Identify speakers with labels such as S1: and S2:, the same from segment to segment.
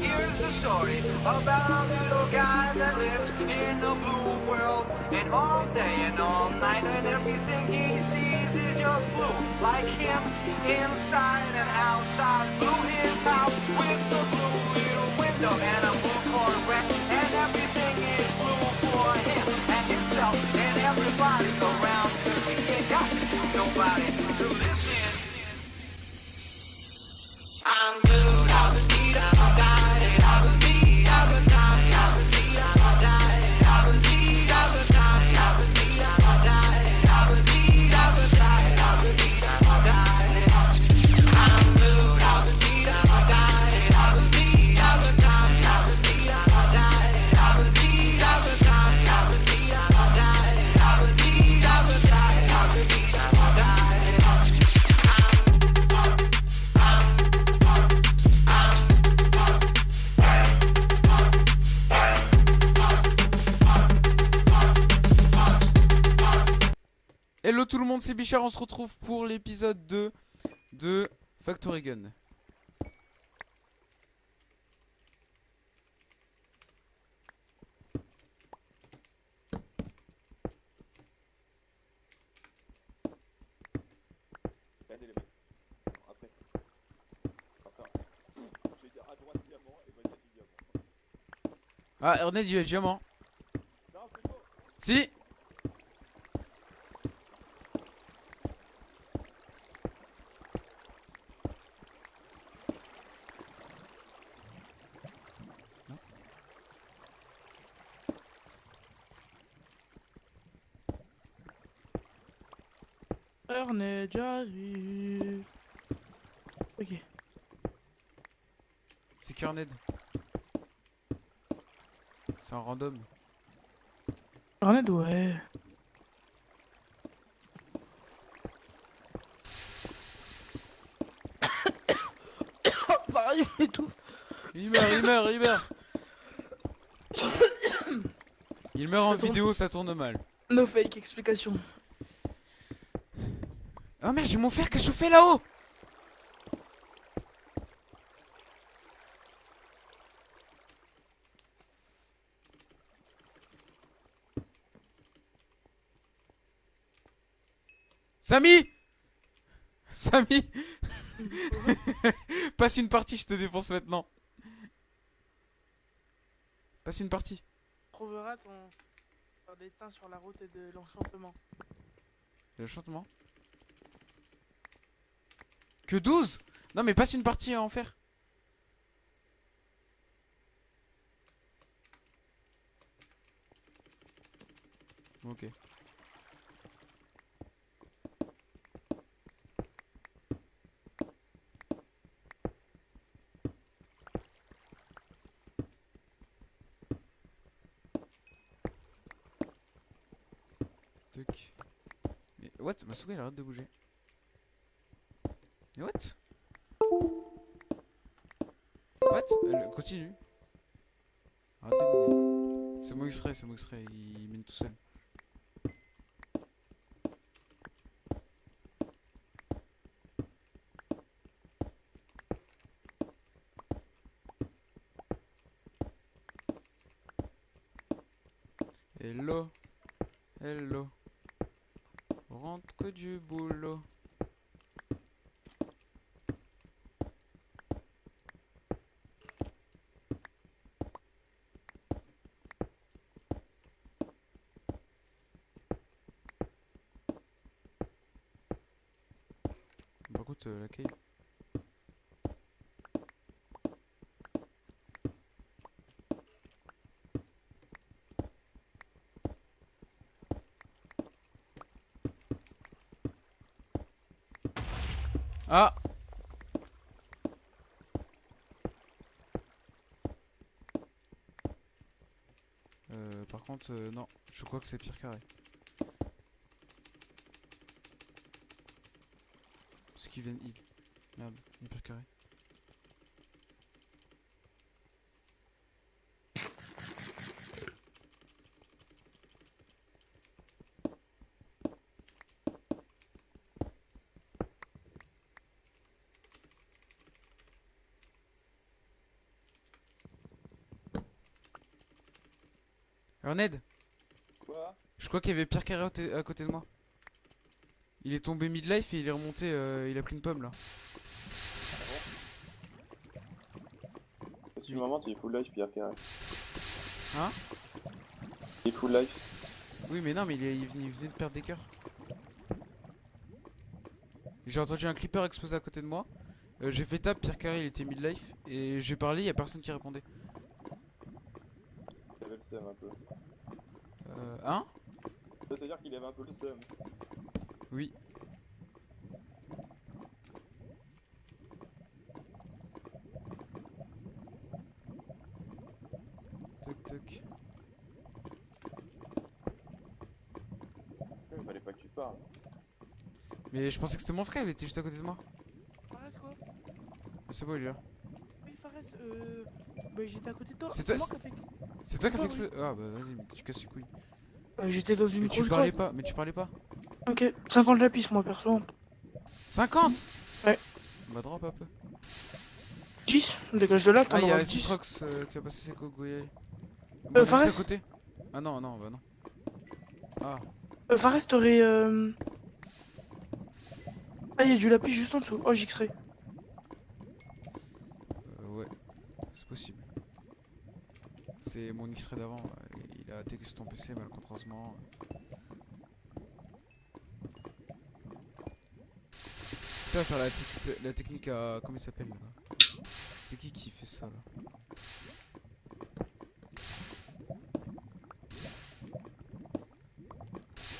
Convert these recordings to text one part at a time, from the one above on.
S1: here's the story about a little guy that lives in a blue world. And all day and all night, and everything he sees is just blue. Like him, inside and outside. Blue his house with the blue little window and a blue Corvette. And everything is blue for him and himself and everybody around. Cause he ain't got nobody
S2: Bichard, on se retrouve pour l'épisode 2 de Factory Gun.
S3: Regardez les mecs. Après ça. Enfin, je vais dire à droite diamant et moi du diamant.
S2: Ah, Ernest, il y a diamant.
S3: Non, c'est bon.
S2: Si
S4: Ernest, j'arrive. Ok.
S2: C'est Kerned. C'est un random.
S4: Ernest, ouais. Je m'étouffe.
S2: Il meurt, il meurt, il meurt Il meurt en
S4: tourne.
S2: vidéo, ça tourne mal.
S4: No fake explication.
S2: Oh merde, j'ai mon fer qui a chauffé là-haut Samy Samy Passe une partie, je te défonce maintenant. Passe une partie.
S4: Trouvera ton, ton destin sur la route de l'enchantement.
S2: Le chantement Que 12 Non mais passe une partie à en faire. Ok. What? Ma souris elle arrête de bouger. Mais what? What? Elle continue. Arrête de. C'est mon extrait, c'est mon extrait, il mine tout seul. Hello, hello. Rentre que du boulot. Par contre, euh, cave. Ah Euh, par contre, euh, non, je crois que c'est pire carré. qu'ils viennent heal. Merde, il est pas carré. Alors Ned
S3: Quoi?
S2: Je crois qu'il y avait Pierre Carré à côté de moi. Il est tombé midlife et il est remonté, euh, il a pris une pomme là.
S3: Parce que moment, tu es full life, Pierre Carré.
S2: Hein?
S3: Il est full life.
S2: Oui, mais non, mais il, est- il venait, il venait de perdre des cœurs. J'ai entendu un clipper exploser à côté de moi. Euh, j'ai fait tap, Pierre Carré il était midlife. Et j'ai parlé, y a personne qui répondait.
S3: Il avait le seum un peu.
S2: Euh, hein?
S3: Ça veut dire qu'il avait un peu le seum.
S2: Oui. Toc toc.
S3: Il fallait pas que tu parles.
S2: Mais je pensais que c'était mon frère, il était juste à côté de moi.
S4: Fares quoi?
S2: Ah, c'est bon, il est là.
S4: Oui, Fares, euh. Bah, j'étais à côté de toi.
S2: C'est toi-
S4: moi qui a fait.
S2: C'est toi qui as fait exploser. Ah bah vas-y, mais tu casses les couilles.
S4: Euh, j'étais dans une
S2: Mais tu parlais
S4: grotte.
S2: pas, mais tu parlais pas.
S4: Ok, 50 lapis, moi perso.
S2: 50
S4: Ouais.
S2: Bah drop un peu.
S4: 10 Dégage de là, t'en
S2: Ah, il y
S4: auras
S2: a
S4: 10.
S2: Citrox euh, qui a passé ses cogoyers.
S4: Euh,
S2: à
S4: Fares
S2: côté Ah non, non, bah non. Ah,
S4: Euh, Fares, t'aurais. Euh... Ah, il y a du lapis juste en dessous. Oh, j'extrais.
S2: euh, ouais, c'est possible. C'est mon extrait d'avant, il a attaqué sur ton PC malencontreusement. Faire la, la technique à... comment il s'appelle là? C'est qui qui fait ça là?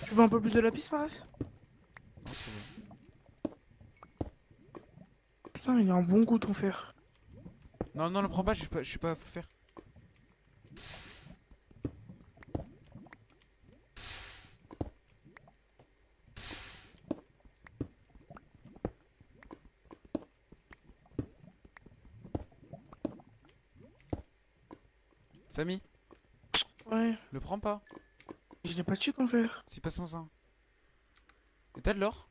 S4: Tu veux un peu plus de lapis, Fares?
S2: Non, c'est bon.
S4: Putain, il a un bon goût ton fer.
S2: Non, non, le prends pas, je suis pas, je suis pas à faire. Samy,
S4: Ouais,
S2: le prends pas.
S4: je l'ai pas tué ton fer.
S2: Si passe-moi ça. Et t'as de l'or?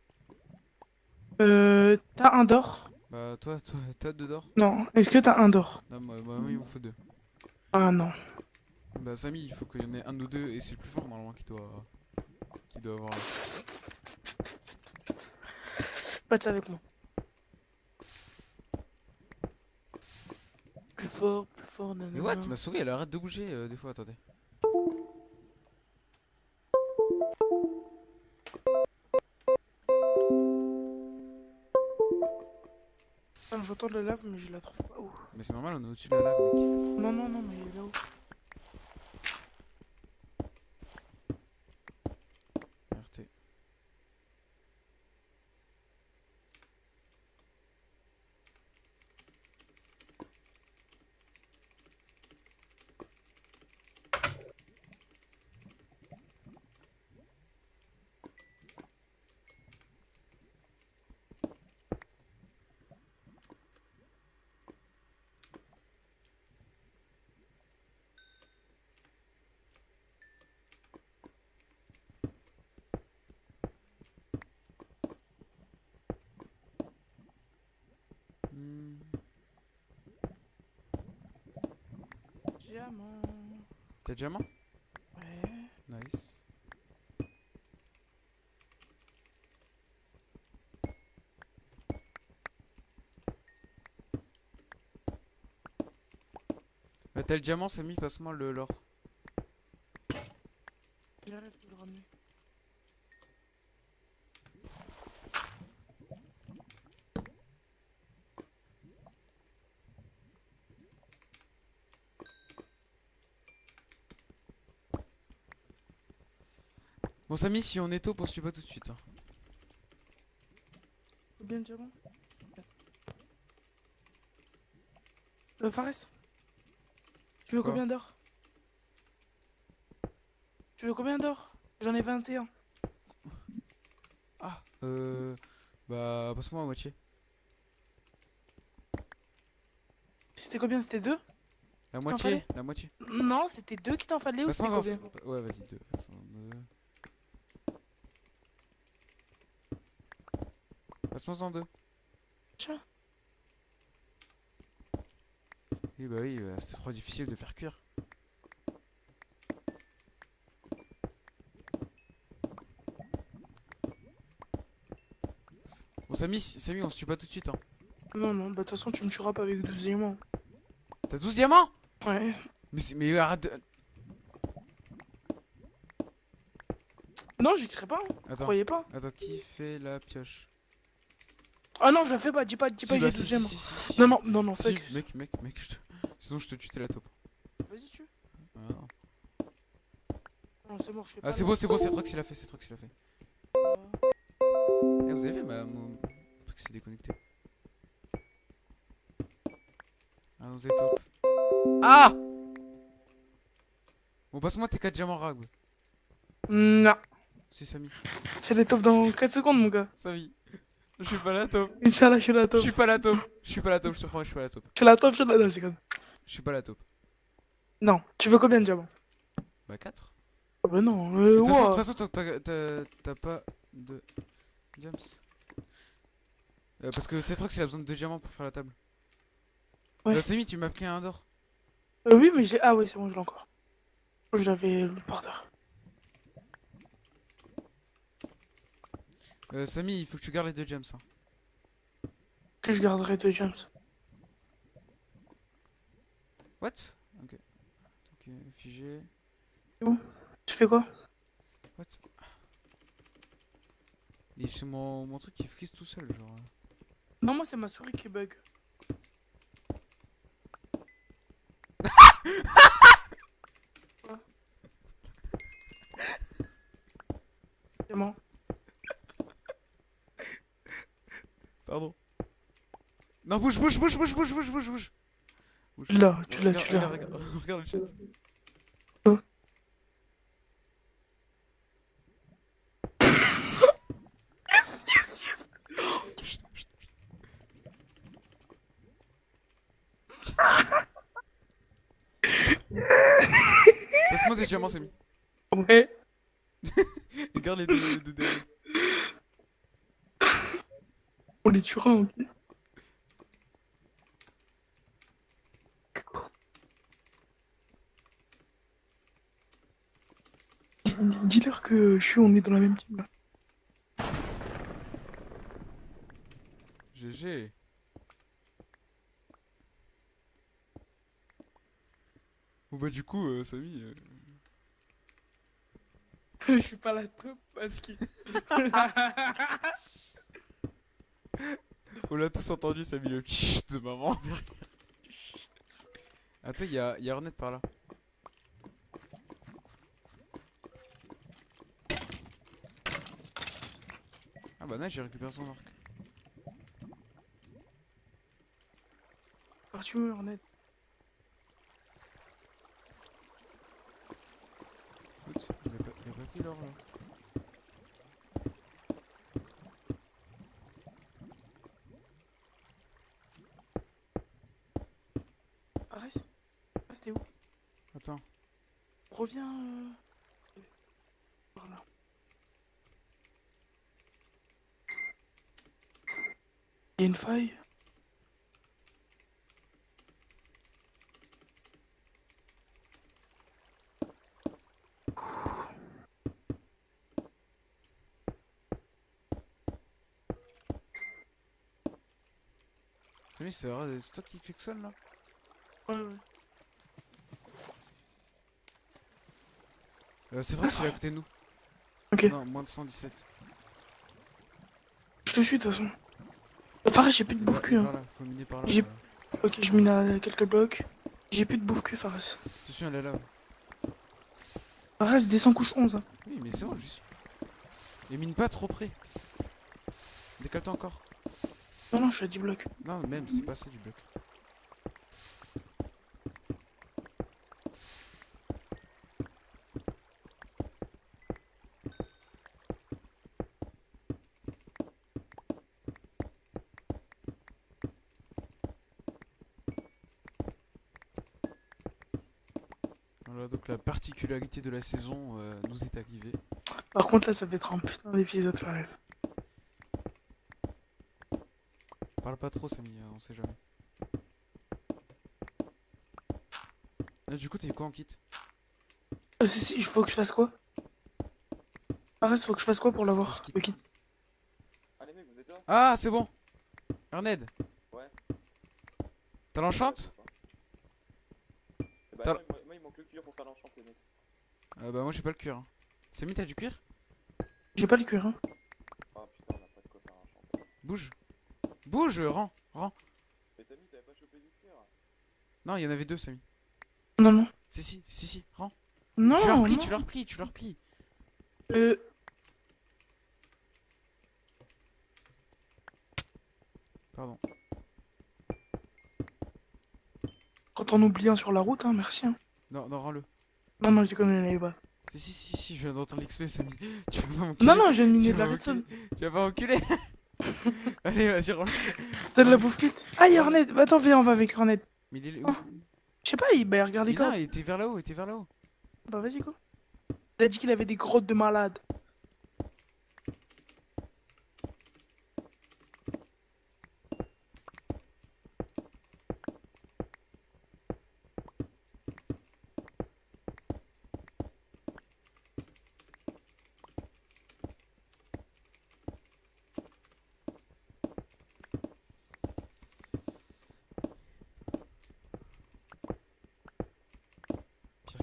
S4: Euh. T'as un d'or?
S2: Bah toi, toi t'as deux d'or
S4: Non. Est-ce que t'as un d'or?
S2: Non, moi, moi, il m'en faut deux.
S4: Ah non.
S2: Bah Samy, il faut qu'il y en ait un ou deux et c'est le plus fort normalement qui doit, qui doit avoir.
S4: Pas de ça avec moi. Plus fort, plus fort, nanana.
S2: Mais what Ma souris elle arrête de bouger euh, des fois, attendez.
S4: Ah, J'entends de la lave, mais je la trouve pas où.
S2: Mais c'est normal, on est au-dessus de la lave, mec.
S4: Non, non, non, mais là-haut. Diamant.
S2: T'as diamant?
S4: Ouais.
S2: Nice. Bah t'as le diamant, Samy, passe-moi le l'or. Samy, si on est tôt, poursuis pas tout de suite. Hein.
S4: Bien euh, Fares Tu veux combien d'or Tu veux combien d'or J'en ai 21.
S2: Ah. Euh. Bah, passe-moi à moitié.
S4: C'était combien? C'était 2
S2: La moitié La moitié.
S4: Non, c'était 2 qui t'en fallait ou c'était combien?
S2: Ouais, vas-y, 2. Casse-nous en deux. Oui bah oui, bah, c'était trop difficile de faire cuire. Bon Samy, Samy on se tue pas tout de suite hein.
S4: Non non, bah de toute façon tu me tueras pas avec 12 diamants.
S2: T'as 12 diamants?
S4: Ouais.
S2: Mais, mais arrête de...
S4: Non, je serai pas, hein.
S2: Attends,
S4: croyez pas.
S2: Attends, qui fait la pioche?
S4: Ah non, je la fais pas. Dis pas, dis pas,
S2: bah,
S4: j'ai
S2: si,
S4: 12
S2: si,
S4: diamants.
S2: si, si, si.
S4: Non, non, non, non, fuck.
S2: mec, mec, mec, je te- sinon je te tue, t'es la taupe.
S4: Vas-y, tu.
S2: Ah, non.
S4: Non, c'est mort, je fais pas.
S2: Ah, c'est beau, c'est beau, c'est Trox, il a fait, c'est Trox, il a fait. Eh, vous avez vu, ma, mon truc s'est déconnecté. Ah, vous êtes taupe. Ah Bon, passe-moi tes 4 diamants rag.
S4: Non.
S2: Si, Samy.
S4: C'est les tops dans 4 secondes, mon gars.
S2: Samy. Je suis pas la taupe.
S4: Inch'Allah, je suis la
S2: Je
S4: top.
S2: suis pas la taupe. Je suis pas la taupe, je te promets, je suis pas la taupe.
S4: Je suis la top, je suis la. C'est comme.
S2: Je suis pas la taupe.
S4: Non, tu veux combien de diamants?
S2: Bah, 4.
S4: Ah bah non,
S2: De
S4: euh,
S2: toute façon- de toute façon, t'as- pas de diams. Euh, parce que c'est Trox, il a besoin de 2 diamants pour faire la table.
S4: Ouais.
S2: Euh, Samy, tu m'as pris un d'or.
S4: Euh, oui, mais j'ai. Ah, oui, c'est bon, je l'ai encore. J'avais le par
S2: Euh, Samy, il faut que tu gardes les 2 gems. Hein.
S4: Que je garderai deux gems.
S2: What? Ok. Ok, figé.
S4: Tu fais quoi?
S2: What? Et c'est mon, mon truc qui frise tout seul, genre.
S4: Non, moi, c'est ma souris qui bug. Quoi Diamant.
S2: Pardon. Non, bouge, bouge, bouge, bouge, bouge, bouge, bouge, bouge.
S4: Tu l'as, tu l'as,
S2: Regarde,
S4: tu l'as.
S2: Regarde, le chat.
S4: Quoi Yes, yes, yes.
S2: Chut, chut, chut. Passe-moi des diamants, Samy.
S4: Ouais.
S2: Regarde les deux, les deux derrière.
S4: On les tuera, ok. Dis-leur que je suis, on est dans la même team là.
S2: GG. Bon bah du coup, euh, Samy... euh,
S4: je suis pas la top parce que.
S2: On l'a tous entendu, Samy, le chut de maman. Attends, il y a, y a Hornet par là. Ah j'ai récupéré son arc.
S4: Arthur, Hornet.
S2: Écoute, il a pas, il a pas pris l'or là.
S4: Arrête. Ah, c'était où?
S2: Attends.
S4: Reviens. Euh... Par là. Il y a une faille.
S2: Samy, c'est vrai, c'est toi qui klaxonne là?
S4: Ouais, ouais.
S2: euh, C'est vrai est à côté de nous.
S4: Ok,
S2: Non, moins de 117.
S4: je te suis de toute façon. Fares, j'ai plus de bouffe cul. Hein. J'ai-. Ok, je mine à quelques blocs. J'ai plus de bouffe cul, Fares.
S2: Attention, elle est là.
S4: Fares, descend couche 11. hein.
S2: Oui, mais c'est bon, suis. Et mine pas trop près. Décale-toi encore.
S4: Non, non, je suis à 10 blocs.
S2: Non, même, c'est pas assez du bloc. Voilà, donc la particularité de la saison euh, nous est arrivée.
S4: Par contre, là, ça va être un putain d'épisode, Fares.
S2: Parle pas trop, Samy, euh, on sait jamais. Là, du coup, t'es quoi en kit
S4: Ah, si, si, il faut que je fasse quoi? Fares, faut que je fasse quoi pour l'avoir. Le kit
S3: Allez mec, vous êtes là?
S2: Ah, c'est bon. Erned.
S3: Ouais.
S2: T'as l'enchante
S3: Eh bah,
S2: T'as-
S3: attends, moi, moi, il manque le cuir pour faire l'enchant, les mecs.
S2: Euh, Bah, moi j'ai pas le cuir. hein. Samy, t'as du cuir?
S4: J'ai pas le cuir, hein.
S3: Ah putain, on a pas de quoi faire l'enchant.
S2: Bouge. Bouge, rends, rends.
S3: Mais Samy, t'avais pas chopé du cuir
S2: Non, il y en avait deux, Samy.
S4: Non, non.
S2: Si, si, si, si, rends.
S4: Non,
S2: tu l'as repris, tu l'as repris, tu l'as repris.
S4: Euh,
S2: Pardon.
S4: quand on oublie un sur la route, hein, merci. Hein.
S2: Non, non, rends-le.
S4: Non, non, je déconne, je l'avais pas.
S2: Si, si, si, si, je viens d'entendre l'XP, Samy. Tu vas pas.
S4: Non, non, j'ai
S2: Tu
S4: miné de
S2: vas
S4: la
S2: m'enculer.
S4: redstone.
S2: Tu vas pas enculer. Allez, vas-y, rends
S4: T'as de la bouffe kit Ah, y'a Hornet. Bah, attends, viens, on va avec Hornet.
S2: Mais il est où?
S4: Oh. Je sais pas, il bah, regarde les
S2: Il, non, il était vers là-haut, il était vers là-haut.
S4: Bah, vas-y, go. Il a dit qu'il avait des grottes de malades.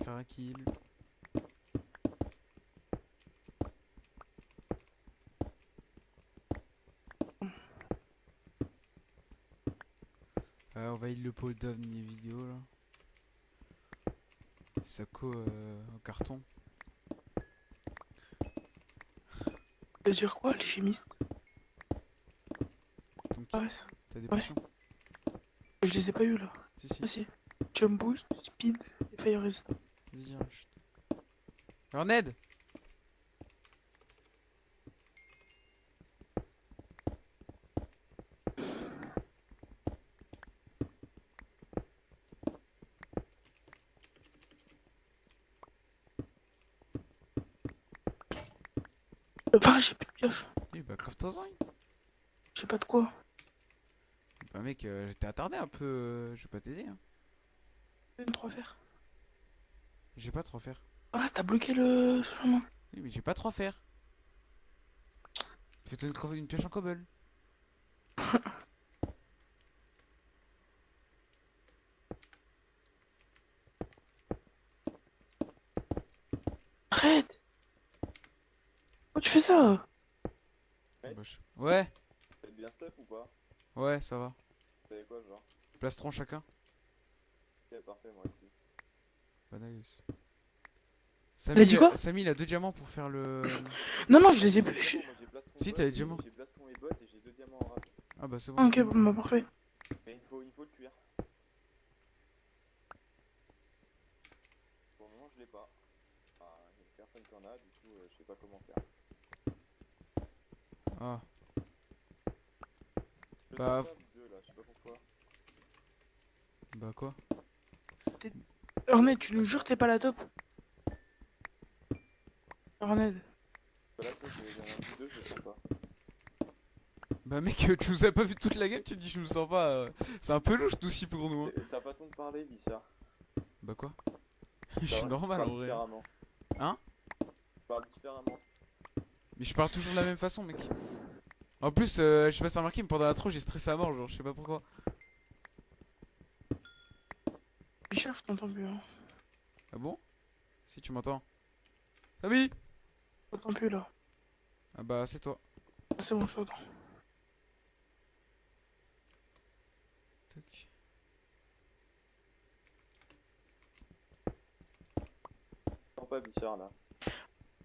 S2: Caraquille. Euh, on va il le pot d'ovni vidéo là. Sako euh, en carton.
S4: Tu veux dire quoi, les chimistes
S2: Donc
S4: Ah, ouais, ça.
S2: t'as des
S4: ouais.
S2: potions
S4: Je les ai pas eu là.
S2: Si si.
S4: Ah, si. Jump boost, speed et fire resistance.
S2: Chut. Alors Ned
S4: Enfin, j'ai plus de pioche.
S2: Eh bah coffre-toi-en.
S4: J'ai pas de quoi.
S2: Bah mec, euh, j'étais attardé un peu. euh, je vais pas t'aider. Hein.
S4: Une 3 fer.
S2: J'ai pas trop faire.
S4: Ah, t'as bloqué le chemin.
S2: Oui mais j'ai pas trop faire. Fais-toi une, une pioche en cobble.
S4: Arrête Pourquoi tu fais ça?
S3: Ouais.
S2: Ouais,
S3: T'as bien stuff ou pas?
S2: Ouais, ça va.
S3: T'avais quoi, genre?
S2: Plastron chacun.
S3: Ok, parfait, moi aussi.
S2: Bah nice.
S4: Il a dit
S2: Samy,
S4: quoi
S2: Samy, il a deux diamants pour faire le.
S4: Non, non, je les ai plus. je-
S2: Si, t'as les diamants.
S3: J'ai plastron et bottes et j'ai deux diamants en rap.
S2: Ah bah c'est bon.
S4: ok, bon, bah, parfait.
S3: Mais il faut, il faut le cuir. Pour le moment, je l'ai pas. Ah, y a personne qui en a, du coup, euh, je sais pas comment faire.
S2: Ah,
S3: Je
S2: Bah,
S3: sens pas vous deux, là, je sais pas pourquoi.
S2: bah quoi?
S4: Hornet, tu nous jures, t'es pas la top
S3: je pas.
S2: Bah mec, euh, tu nous as pas vu toute la game, tu te dis je me sens pas. euh, C'est un peu louche tout aussi pour nous. Hein.
S3: Ta façon de parler, Bichard.
S2: Bah quoi? Je suis normal en vrai.
S3: Différemment.
S2: Hein?
S3: Tu parles différemment.
S2: Mais je parle toujours de la même façon, mec. En plus, euh, je sais pas si t'as remarqué, mais pendant l'intro, j'ai stressé à mort, genre, je sais pas pourquoi.
S4: Je t'entends plus. Hein.
S2: Ah bon? Si tu m'entends. Samy
S4: Je t'entends plus là.
S2: Ah bah, c'est toi.
S4: C'est bon, je t'entends.
S3: Sens pas Bichard, là.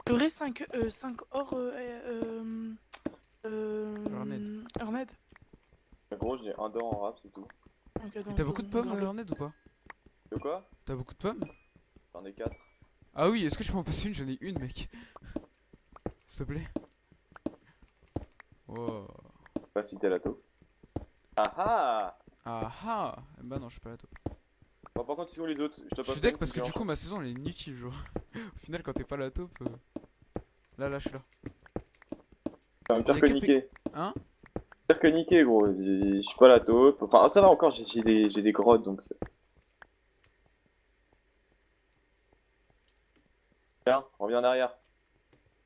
S4: Vrai 5, euh, 5 or. Euh, euh, euh,
S3: En gros, j'ai un d'or en rap, c'est tout.
S2: T'as beaucoup de pommes, Ornette, ou pas?
S3: De quoi
S2: T'as beaucoup de pommes
S3: J'en ai 4.
S2: Ah oui, est-ce que je peux en passer une? J'en ai une, mec. S'il te plaît. Oh.
S3: Pas si t'es la taupe. Ah ah
S2: Ah ah Bah non, je suis pas là, toi.
S3: Bon, par contre, ils sont les autres. Je te
S2: Je suis deck parce que du coup, ma saison, elle est inutile, genre. Au final, quand t'es pas la taupe... euh, Là, là, je suis là.
S3: Enfin,
S2: On
S3: pire que niqué.
S2: Hein?
S3: Pire que niqué, gros. Je suis pas la taupe. Enfin, ça va encore, j'ai des, j'ai des grottes, donc c'est... reviens en arrière.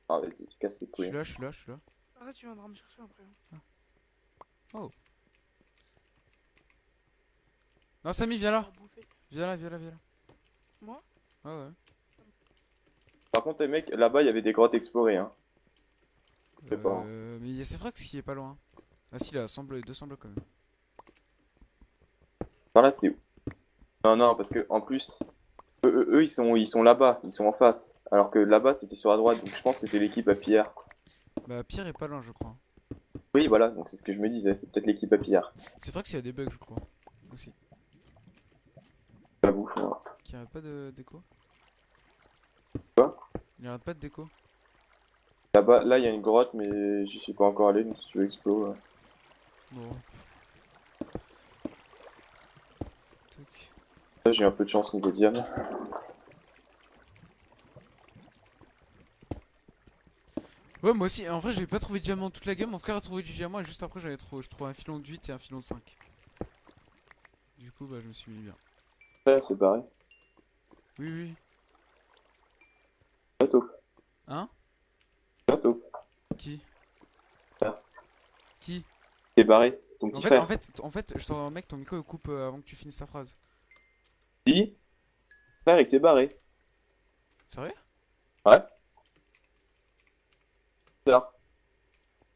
S3: Ah, vas-y, tu casses les
S2: Je
S3: couilles.
S2: suis là, je suis là, je suis là.
S4: Arrête, tu viendras me chercher après. hein.
S2: Non, Samy, viens là. Viens là, viens là, viens là.
S4: Moi?
S2: Ouais, ouais.
S3: Par contre, les mecs, là-bas, il y avait des grottes explorées. Hein. sais pas.
S2: Euh, mais il y a Cetrox qui est pas loin. Ah si, là, 100 blocs, 200 blocs quand même.
S3: Par là, c'est où? Non, non, parce que en plus, eux, eux, eux, ils sont, ils sont là-bas, ils sont en face. Alors que là-bas, c'était sur la droite, donc je pense que c'était l'équipe à Pierre.
S2: Bah, Pierre est pas loin, je crois.
S3: Oui, voilà, donc c'est ce que je me disais, c'est peut-être l'équipe à Pierre.
S2: Cetrox, il y a des bugs, je crois. Aussi.
S3: J'avoue. voilà.
S2: Qui arrête pas de déco?
S3: Quoi?
S2: Il arrête pas de déco?
S3: Là-bas, là, il y a une grotte, mais j'y suis pas encore allé, donc si tu veux explo. euh.
S2: Non. Tac.
S3: Là, j'ai un peu de chance niveau diam.
S2: Ouais, moi aussi, en vrai, j'ai pas trouvé de diamant toute la game. Mon frère a trouvé du diamant et juste après, j'avais trouvé, je trouvais un filon de 8 et un filon de 5. Du coup, bah, je me suis mis bien.
S3: Ouais, c'est pareil.
S2: Oui, oui.
S3: Bientôt.
S2: Hein?
S3: Bientôt.
S2: Qui?
S3: Ah.
S2: Qui?
S3: Barré, ton
S2: en fait,
S3: frère.
S2: en fait, en fait, je t'en mec, ton micro coupe euh, avant que tu finisses ta phrase.
S3: Dis Frère, il s'est barré.
S2: Sérieux?
S3: Ouais. C'est là.